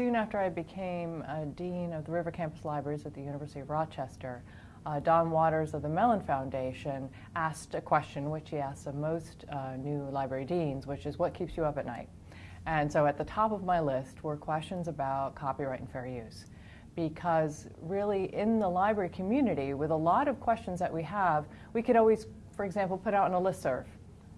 soon after I became a dean of the River Campus Libraries at the University of Rochester, uh, Don Waters of the Mellon Foundation asked a question which he asks of most uh, new library deans, which is what keeps you up at night? And so at the top of my list were questions about copyright and fair use. Because really in the library community, with a lot of questions that we have, we could always, for example, put out on a listserv,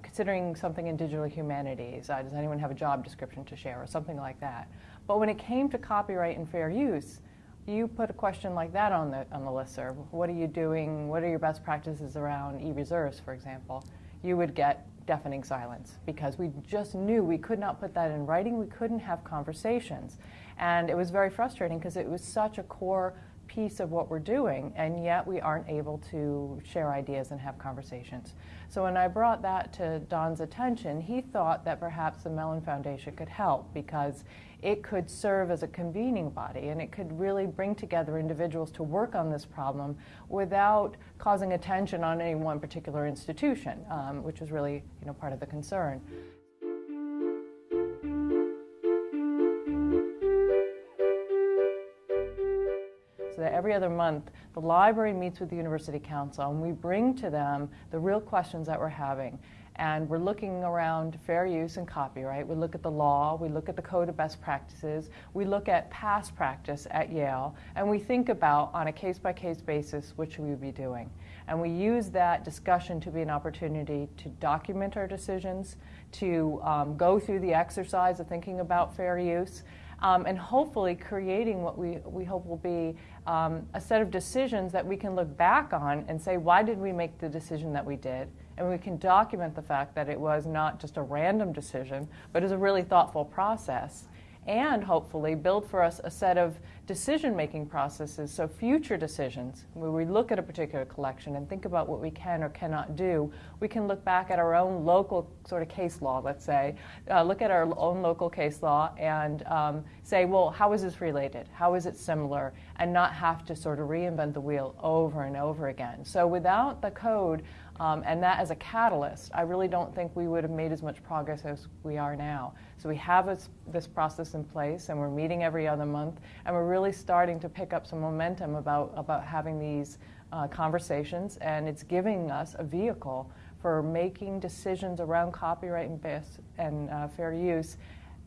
considering something in digital humanities. Uh, does anyone have a job description to share or something like that? But when it came to copyright and fair use, you put a question like that on the, on the listserv. What are you doing? What are your best practices around e-reserves, for example? You would get deafening silence because we just knew we could not put that in writing. We couldn't have conversations. And it was very frustrating because it was such a core piece of what we're doing, and yet we aren't able to share ideas and have conversations. So when I brought that to Don's attention, he thought that perhaps the Mellon Foundation could help because it could serve as a convening body and it could really bring together individuals to work on this problem without causing attention on any one particular institution, um, which was really you know, part of the concern. Every other month, the library meets with the University Council and we bring to them the real questions that we're having and we're looking around fair use and copyright. We look at the law, we look at the code of best practices, we look at past practice at Yale, and we think about on a case by case basis what should we be doing. And we use that discussion to be an opportunity to document our decisions, to um, go through the exercise of thinking about fair use, um, and hopefully creating what we, we hope will be um, a set of decisions that we can look back on and say, why did we make the decision that we did? And we can document the fact that it was not just a random decision, but is a really thoughtful process and hopefully build for us a set of decision making processes so future decisions. Where we look at a particular collection and think about what we can or cannot do we can look back at our own local sort of case law let's say. Uh, look at our own local case law and um, say well how is this related? How is it similar? And not have to sort of reinvent the wheel over and over again. So without the code um, and that as a catalyst, I really don't think we would have made as much progress as we are now. So we have this, this process in place, and we're meeting every other month, and we're really starting to pick up some momentum about, about having these uh, conversations, and it's giving us a vehicle for making decisions around copyright and, and uh, fair use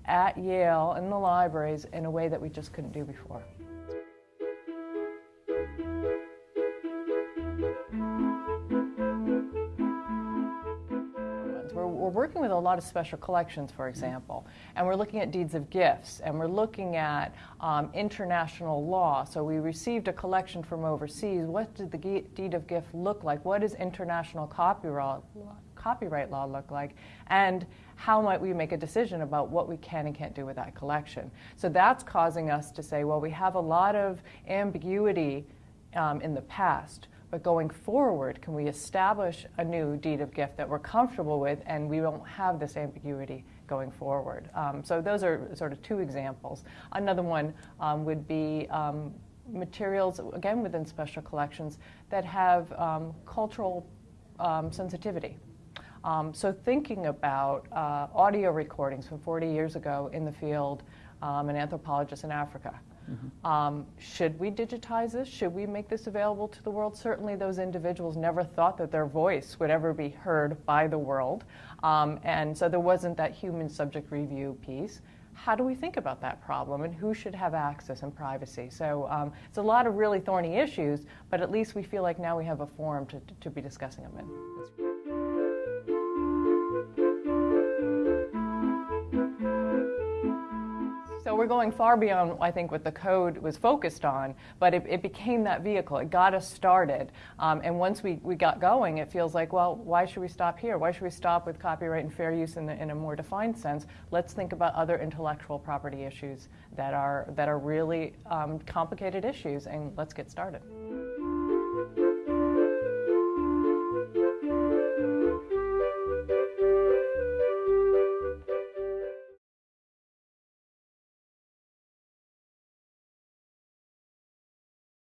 at Yale in the libraries in a way that we just couldn't do before. Working with a lot of special collections, for example, and we're looking at deeds of gifts, and we're looking at um, international law. So we received a collection from overseas. What did the deed of gift look like? What does international copyright copyright law look like? And how might we make a decision about what we can and can't do with that collection? So that's causing us to say, well, we have a lot of ambiguity um, in the past. But going forward, can we establish a new deed of gift that we're comfortable with and we won't have this ambiguity going forward? Um, so those are sort of two examples. Another one um, would be um, materials, again within special collections, that have um, cultural um, sensitivity. Um, so thinking about uh, audio recordings from 40 years ago in the field, an anthropologist in Africa Mm-hmm. Um, should we digitize this? Should we make this available to the world? Certainly, those individuals never thought that their voice would ever be heard by the world. Um, and so there wasn't that human subject review piece. How do we think about that problem and who should have access and privacy? So um, it's a lot of really thorny issues, but at least we feel like now we have a forum to, to be discussing them in. We're going far beyond, I think, what the code was focused on, but it, it became that vehicle. It got us started. Um, and once we, we got going, it feels like, well, why should we stop here? Why should we stop with copyright and fair use in, the, in a more defined sense? Let's think about other intellectual property issues that are, that are really um, complicated issues, and let's get started.